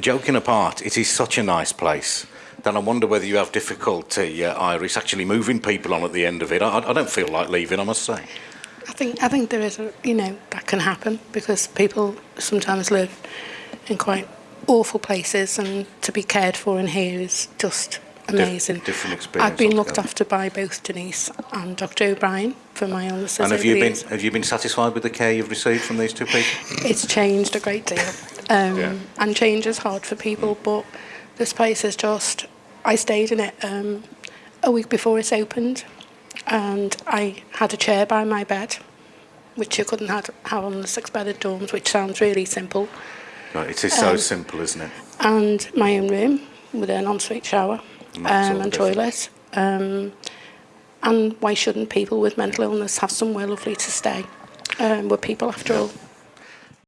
Joking apart, it is such a nice place. Then I wonder whether you have difficulty, uh, Iris, actually moving people on at the end of it. I, I don't feel like leaving, I must say. I think I think there is a you know that can happen because people sometimes live in quite awful places and to be cared for in here is just amazing. different experience I've been looked after by both Denise and Dr O'Brien for my illnesses. And have you been have you been satisfied with the care you've received from these two people? It's changed a great deal. Um, Yeah. And change is hard for people, but this place is just. I stayed in it um, a week before it opened, and I had a chair by my bed, which you couldn't have, have on the six-bedded dorms, which sounds really simple, Right, it is so Um, simple, isn't it? and my own room with an ensuite shower And um, and toilet. Um, and why shouldn't people with mental illness have somewhere lovely to stay? Um, we're people after all.